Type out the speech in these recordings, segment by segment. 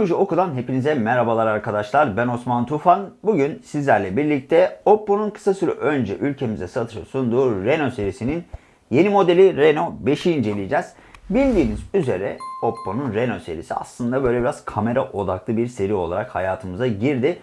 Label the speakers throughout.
Speaker 1: Teknoloji Oku'dan hepinize merhabalar arkadaşlar. Ben Osman Tufan. Bugün sizlerle birlikte Oppo'nun kısa süre önce ülkemize satışa sunduğu Reno serisinin yeni modeli Reno 5'i inceleyeceğiz. Bildiğiniz üzere Oppo'nun Reno serisi aslında böyle biraz kamera odaklı bir seri olarak hayatımıza girdi.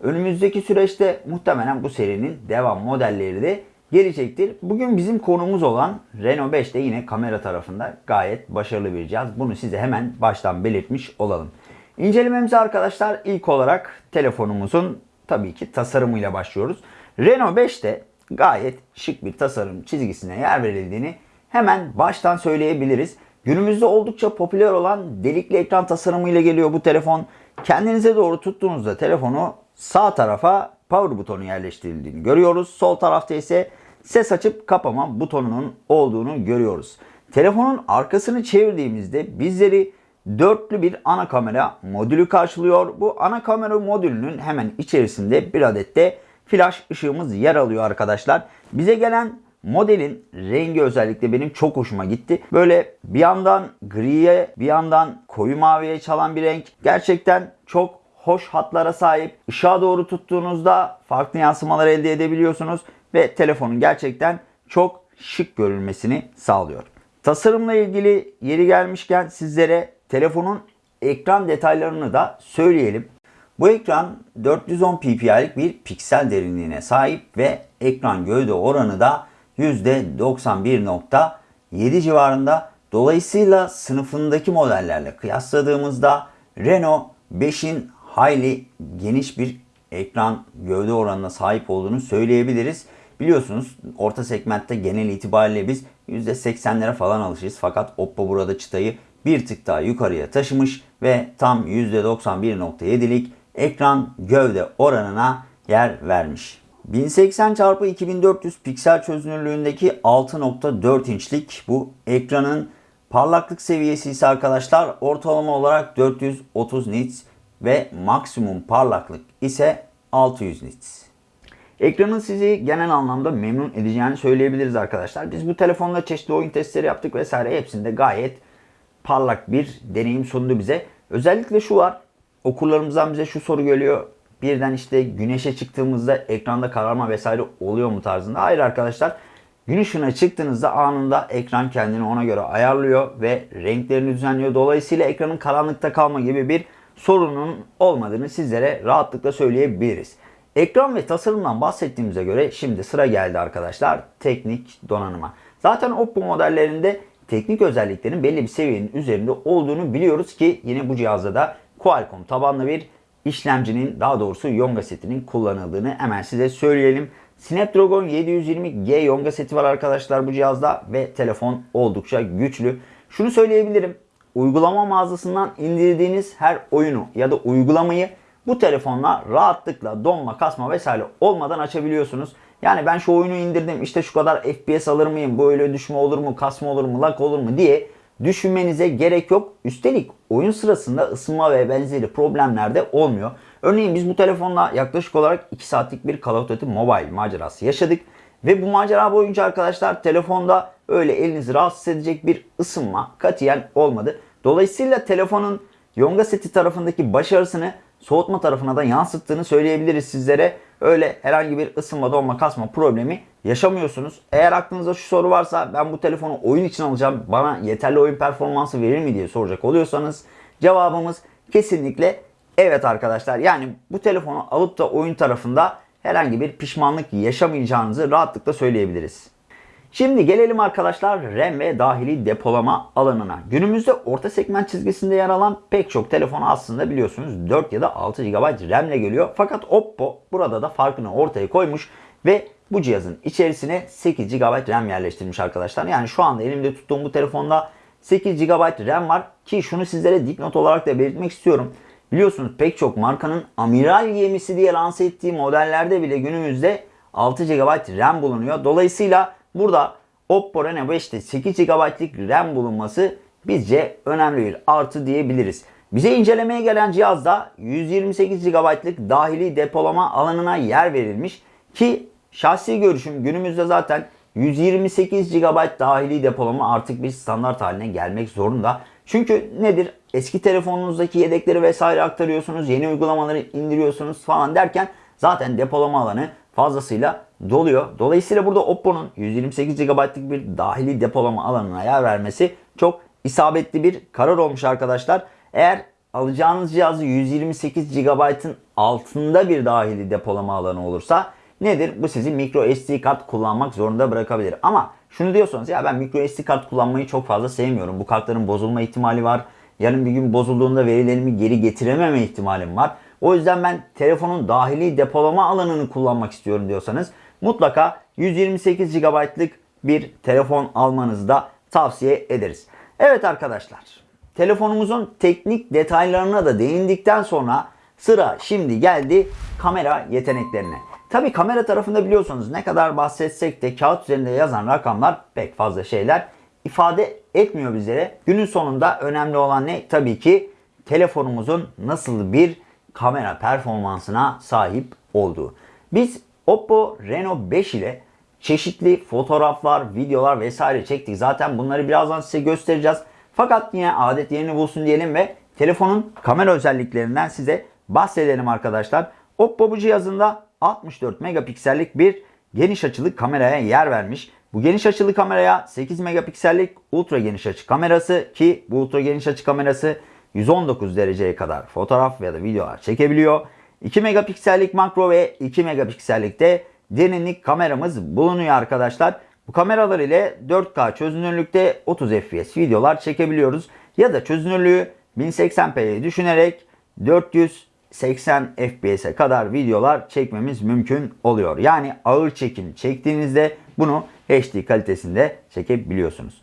Speaker 1: Önümüzdeki süreçte muhtemelen bu serinin devam modelleri de gelecektir. Bugün bizim konumuz olan Renault 5'te yine kamera tarafında gayet başarılı bir cihaz. Bunu size hemen baştan belirtmiş olalım. İncelememize arkadaşlar ilk olarak telefonumuzun tabii ki tasarımıyla başlıyoruz. Renault 5'te gayet şık bir tasarım çizgisine yer verildiğini hemen baştan söyleyebiliriz. Günümüzde oldukça popüler olan delikli ekran tasarımıyla geliyor bu telefon. Kendinize doğru tuttuğunuzda telefonu sağ tarafa power butonu yerleştirildiğini görüyoruz. Sol tarafta ise ses açıp kapama butonunun olduğunu görüyoruz. Telefonun arkasını çevirdiğimizde bizleri dörtlü bir ana kamera modülü karşılıyor. Bu ana kamera modülünün hemen içerisinde bir adet de flash ışığımız yer alıyor arkadaşlar. Bize gelen modelin rengi özellikle benim çok hoşuma gitti. Böyle bir yandan griye bir yandan koyu maviye çalan bir renk. Gerçekten çok hoş hatlara sahip. Işığa doğru tuttuğunuzda farklı yansımalar elde edebiliyorsunuz ve telefonun gerçekten çok şık görünmesini sağlıyor. Tasarımla ilgili yeri gelmişken sizlere telefonun ekran detaylarını da söyleyelim. Bu ekran 410 ppi'lik bir piksel derinliğine sahip ve ekran gövde oranı da %91.7 civarında. Dolayısıyla sınıfındaki modellerle kıyasladığımızda Renault 5'in hayli geniş bir ekran gövde oranına sahip olduğunu söyleyebiliriz. Biliyorsunuz orta segmentte genel itibariyle biz %80'lere falan alışırız. Fakat Oppo burada çıtayı bir tık daha yukarıya taşımış ve tam %91.7'lik ekran gövde oranına yer vermiş. 1080 x 2400 piksel çözünürlüğündeki 6.4 inçlik bu ekranın parlaklık seviyesi ise arkadaşlar ortalama olarak 430 nits ve maksimum parlaklık ise 600 nits. Ekranın sizi genel anlamda memnun edeceğini söyleyebiliriz arkadaşlar. Biz bu telefonla çeşitli oyun testleri yaptık vesaire hepsinde gayet parlak bir deneyim sundu bize. Özellikle şu var. Okurlarımızdan bize şu soru geliyor. Birden işte güneşe çıktığımızda ekranda kararma vesaire oluyor mu tarzında. Hayır arkadaşlar. Gün ışığına çıktığınızda anında ekran kendini ona göre ayarlıyor ve renklerini düzenliyor. Dolayısıyla ekranın karanlıkta kalma gibi bir sorunun olmadığını sizlere rahatlıkla söyleyebiliriz. Ekran ve tasarımdan bahsettiğimize göre şimdi sıra geldi arkadaşlar teknik donanıma. Zaten Oppo modellerinde teknik özelliklerin belli bir seviyenin üzerinde olduğunu biliyoruz ki yine bu cihazda da Qualcomm tabanlı bir işlemcinin daha doğrusu Yonga setinin kullanıldığını hemen size söyleyelim. Snapdragon 720G Yonga seti var arkadaşlar bu cihazda ve telefon oldukça güçlü. Şunu söyleyebilirim. Uygulama mağazasından indirdiğiniz her oyunu ya da uygulamayı bu telefonla rahatlıkla donma, kasma vesaire olmadan açabiliyorsunuz. Yani ben şu oyunu indirdim işte şu kadar FPS alır mıyım, böyle düşme olur mu, kasma olur mu, lag olur mu diye düşünmenize gerek yok. Üstelik oyun sırasında ısınma ve benzeri problemler de olmuyor. Örneğin biz bu telefonla yaklaşık olarak 2 saatlik bir Call of Duty Mobile macerası yaşadık. Ve bu macera boyunca arkadaşlar telefonda öyle elinizi rahatsız edecek bir ısınma katiyen olmadı. Dolayısıyla telefonun Yonga seti tarafındaki başarısını soğutma tarafına da yansıttığını söyleyebiliriz sizlere. Öyle herhangi bir ısınma, donma, kasma problemi yaşamıyorsunuz. Eğer aklınızda şu soru varsa ben bu telefonu oyun için alacağım bana yeterli oyun performansı verir mi diye soracak oluyorsanız cevabımız kesinlikle evet arkadaşlar. Yani bu telefonu alıp da oyun tarafında herhangi bir pişmanlık yaşamayacağınızı rahatlıkla söyleyebiliriz. Şimdi gelelim arkadaşlar RAM ve dahili depolama alanına. Günümüzde orta segment çizgisinde yer alan pek çok telefon aslında biliyorsunuz 4 ya da 6 GB RAM ile geliyor. Fakat Oppo burada da farkını ortaya koymuş ve bu cihazın içerisine 8 GB RAM yerleştirmiş arkadaşlar. Yani şu anda elimde tuttuğum bu telefonda 8 GB RAM var ki şunu sizlere dipnot olarak da belirtmek istiyorum. Biliyorsunuz pek çok markanın amiral gemisi diye lanse ettiği modellerde bile günümüzde 6 GB RAM bulunuyor. Dolayısıyla Burada Oppo Reno 5'te 8 GB'lik RAM bulunması bizce önemli bir artı diyebiliriz. Bize incelemeye gelen cihazda 128 GB'lık dahili depolama alanına yer verilmiş ki şahsi görüşüm günümüzde zaten 128 GB dahili depolama artık bir standart haline gelmek zorunda. Çünkü nedir? Eski telefonunuzdaki yedekleri vesaire aktarıyorsunuz, yeni uygulamaları indiriyorsunuz falan derken zaten depolama alanı fazlasıyla doluyor. Dolayısıyla burada Oppo'nun 128 GB'lık bir dahili depolama alanına yer vermesi çok isabetli bir karar olmuş arkadaşlar. Eğer alacağınız cihazı 128 GB'ın altında bir dahili depolama alanı olursa nedir? Bu sizi micro SD kart kullanmak zorunda bırakabilir. Ama şunu diyorsanız ya ben micro SD kart kullanmayı çok fazla sevmiyorum. Bu kartların bozulma ihtimali var. Yarın bir gün bozulduğunda verilerimi geri getirememe ihtimalim var. O yüzden ben telefonun dahili depolama alanını kullanmak istiyorum diyorsanız mutlaka 128 GB'lık bir telefon almanızı da tavsiye ederiz. Evet arkadaşlar telefonumuzun teknik detaylarına da değindikten sonra sıra şimdi geldi kamera yeteneklerine. Tabi kamera tarafında biliyorsunuz ne kadar bahsetsek de kağıt üzerinde yazan rakamlar pek fazla şeyler ifade etmiyor bizlere. Günün sonunda önemli olan ne? Tabii ki telefonumuzun nasıl bir kamera performansına sahip olduğu. Biz Oppo Reno 5 ile çeşitli fotoğraflar, videolar vesaire çektik. Zaten bunları birazdan size göstereceğiz. Fakat yine adet yerini bulsun diyelim ve telefonun kamera özelliklerinden size bahsedelim arkadaşlar. Oppo bu cihazında 64 megapiksellik bir geniş açılı kameraya yer vermiş. Bu geniş açılı kameraya 8 megapiksellik ultra geniş açı kamerası ki bu ultra geniş açı kamerası 119 dereceye kadar fotoğraf ya da videolar çekebiliyor. 2 megapiksellik makro ve 2 megapiksellik de derinlik kameramız bulunuyor arkadaşlar. Bu kameralar ile 4K çözünürlükte 30 fps videolar çekebiliyoruz. Ya da çözünürlüğü 1080p'ye düşünerek 480 fps'e kadar videolar çekmemiz mümkün oluyor. Yani ağır çekim çektiğinizde bunu HD kalitesinde çekebiliyorsunuz.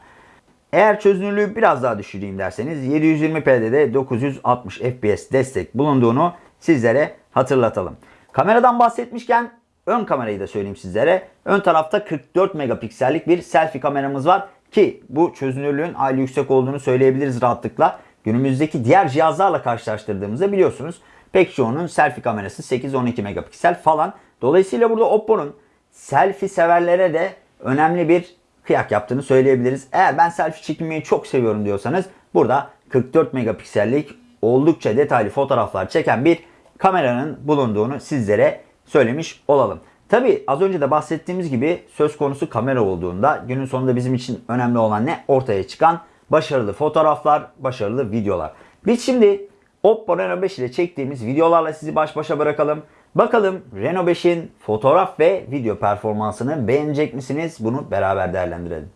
Speaker 1: Eğer çözünürlüğü biraz daha düşüreyim derseniz 720p'de de 960 fps destek bulunduğunu sizlere hatırlatalım. Kameradan bahsetmişken ön kamerayı da söyleyeyim sizlere. Ön tarafta 44 megapiksellik bir selfie kameramız var ki bu çözünürlüğün aile yüksek olduğunu söyleyebiliriz rahatlıkla. Günümüzdeki diğer cihazlarla karşılaştırdığımızda biliyorsunuz pek çoğunun selfie kamerası 8-12 megapiksel falan. Dolayısıyla burada Oppo'nun selfie severlere de önemli bir kıyak yaptığını söyleyebiliriz. Eğer ben selfie çekmeyi çok seviyorum diyorsanız burada 44 megapiksellik oldukça detaylı fotoğraflar çeken bir kameranın bulunduğunu sizlere söylemiş olalım. Tabi az önce de bahsettiğimiz gibi söz konusu kamera olduğunda günün sonunda bizim için önemli olan ne? Ortaya çıkan başarılı fotoğraflar, başarılı videolar. Biz şimdi Oppo Reno 5 ile çektiğimiz videolarla sizi baş başa bırakalım. Bakalım Reno 5'in fotoğraf ve video performansını beğenecek misiniz? Bunu beraber değerlendirelim.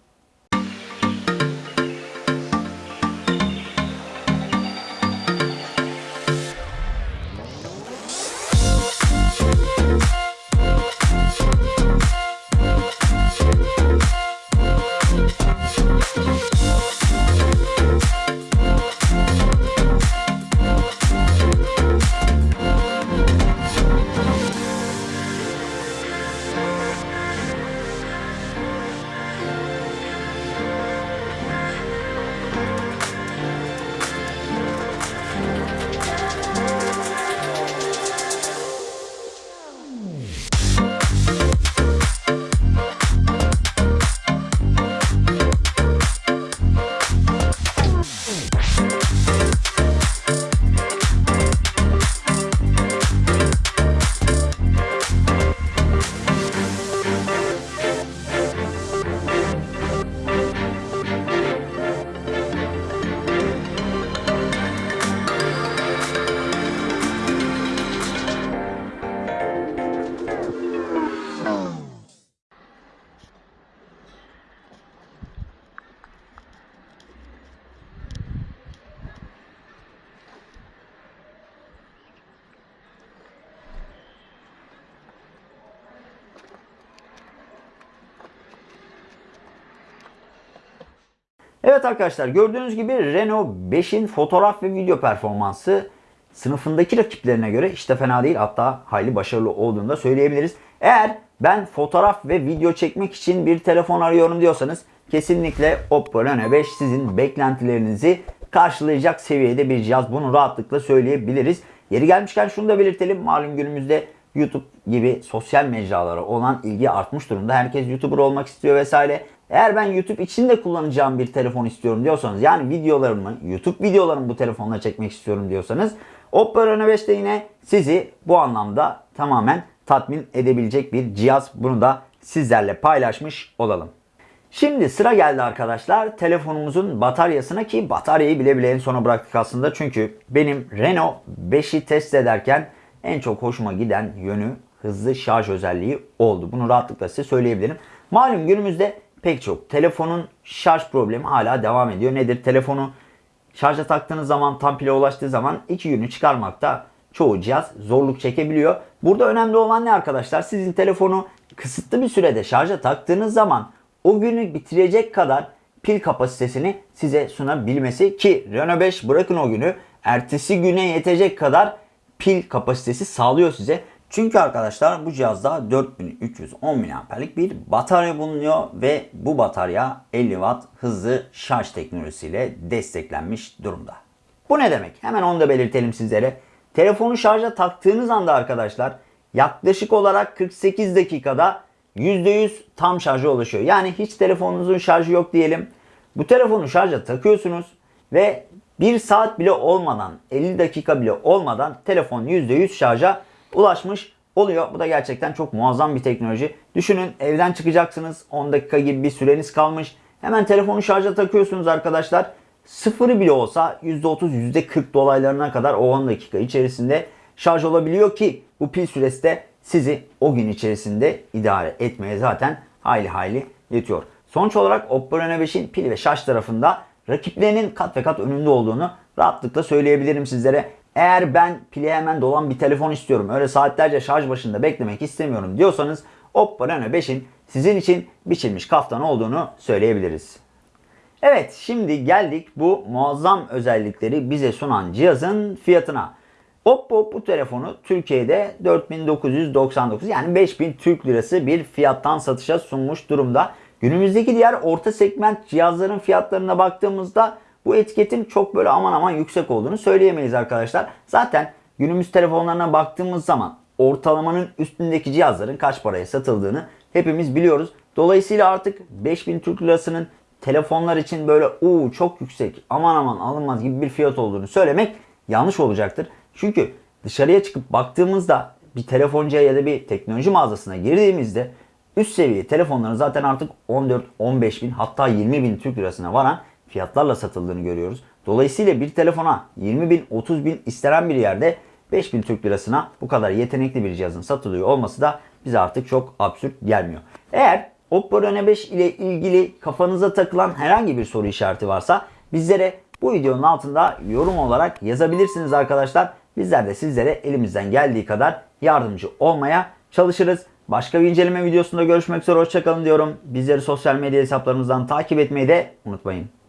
Speaker 1: Evet arkadaşlar gördüğünüz gibi Renault 5'in fotoğraf ve video performansı sınıfındaki rakiplerine göre işte fena değil hatta hayli başarılı olduğunu da söyleyebiliriz. Eğer ben fotoğraf ve video çekmek için bir telefon arıyorum diyorsanız kesinlikle Oppo Reno 5 sizin beklentilerinizi karşılayacak seviyede bir cihaz. Bunu rahatlıkla söyleyebiliriz. Yeri gelmişken şunu da belirtelim. Malum günümüzde YouTube gibi sosyal mecralara olan ilgi artmış durumda. Herkes YouTuber olmak istiyor vesaire. Eğer ben YouTube için de kullanacağım bir telefon istiyorum diyorsanız yani videolarımı YouTube videolarımı bu telefonla çekmek istiyorum diyorsanız Oppo Reno 5 de yine sizi bu anlamda tamamen tatmin edebilecek bir cihaz. Bunu da sizlerle paylaşmış olalım. Şimdi sıra geldi arkadaşlar telefonumuzun bataryasına ki bataryayı bile bile en sona bıraktık aslında. Çünkü benim Renault 5'i test ederken en çok hoşuma giden yönü hızlı şarj özelliği oldu. Bunu rahatlıkla size söyleyebilirim. Malum günümüzde pek çok telefonun şarj problemi hala devam ediyor. Nedir? Telefonu şarja taktığınız zaman tam pile ulaştığı zaman iki günü çıkarmakta çoğu cihaz zorluk çekebiliyor. Burada önemli olan ne arkadaşlar? Sizin telefonu kısıtlı bir sürede şarja taktığınız zaman o günü bitirecek kadar pil kapasitesini size sunabilmesi ki Renault 5 bırakın o günü ertesi güne yetecek kadar pil kapasitesi sağlıyor size. Çünkü arkadaşlar bu cihazda 4310 mAh'lik bir batarya bulunuyor ve bu batarya 50 Watt hızlı şarj teknolojisiyle desteklenmiş durumda. Bu ne demek? Hemen onu da belirtelim sizlere. Telefonu şarja taktığınız anda arkadaşlar yaklaşık olarak 48 dakikada %100 tam şarja ulaşıyor. Yani hiç telefonunuzun şarjı yok diyelim. Bu telefonu şarja takıyorsunuz ve 1 saat bile olmadan 50 dakika bile olmadan telefon %100 şarja ulaşmış oluyor. Bu da gerçekten çok muazzam bir teknoloji. Düşünün evden çıkacaksınız 10 dakika gibi bir süreniz kalmış. Hemen telefonu şarja takıyorsunuz arkadaşlar. Sıfırı bile olsa %30 %40 dolaylarına kadar o 10 dakika içerisinde şarj olabiliyor ki bu pil süresi de sizi o gün içerisinde idare etmeye zaten hayli hayli yetiyor. Sonuç olarak Oppo Reno 5'in pil ve şarj tarafında rakiplerinin kat ve kat önünde olduğunu rahatlıkla söyleyebilirim sizlere. Eğer ben pili hemen dolan bir telefon istiyorum, öyle saatlerce şarj başında beklemek istemiyorum diyorsanız Oppo Reno 5'in sizin için biçilmiş kaftan olduğunu söyleyebiliriz. Evet şimdi geldik bu muazzam özellikleri bize sunan cihazın fiyatına. Oppo bu telefonu Türkiye'de 4999 yani 5000 Türk Lirası bir fiyattan satışa sunmuş durumda. Günümüzdeki diğer orta segment cihazların fiyatlarına baktığımızda bu etiketin çok böyle aman aman yüksek olduğunu söyleyemeyiz arkadaşlar. Zaten günümüz telefonlarına baktığımız zaman ortalamanın üstündeki cihazların kaç paraya satıldığını hepimiz biliyoruz. Dolayısıyla artık 5000 Türk Lirası'nın telefonlar için böyle uuu çok yüksek aman aman alınmaz gibi bir fiyat olduğunu söylemek yanlış olacaktır. Çünkü dışarıya çıkıp baktığımızda bir telefoncuya ya da bir teknoloji mağazasına girdiğimizde üst seviye telefonların zaten artık 14-15 bin hatta 20 bin Türk lirasına varan fiyatlarla satıldığını görüyoruz. Dolayısıyla bir telefona 20 bin 30 bin istenen bir yerde 5 bin Türk lirasına bu kadar yetenekli bir cihazın satılıyor olması da bize artık çok absürt gelmiyor. Eğer Oppo Reno 5 ile ilgili kafanıza takılan herhangi bir soru işareti varsa bizlere bu videonun altında yorum olarak yazabilirsiniz arkadaşlar. Bizler de sizlere elimizden geldiği kadar yardımcı olmaya çalışırız. Başka bir inceleme videosunda görüşmek üzere hoşçakalın diyorum. Bizleri sosyal medya hesaplarımızdan takip etmeyi de unutmayın.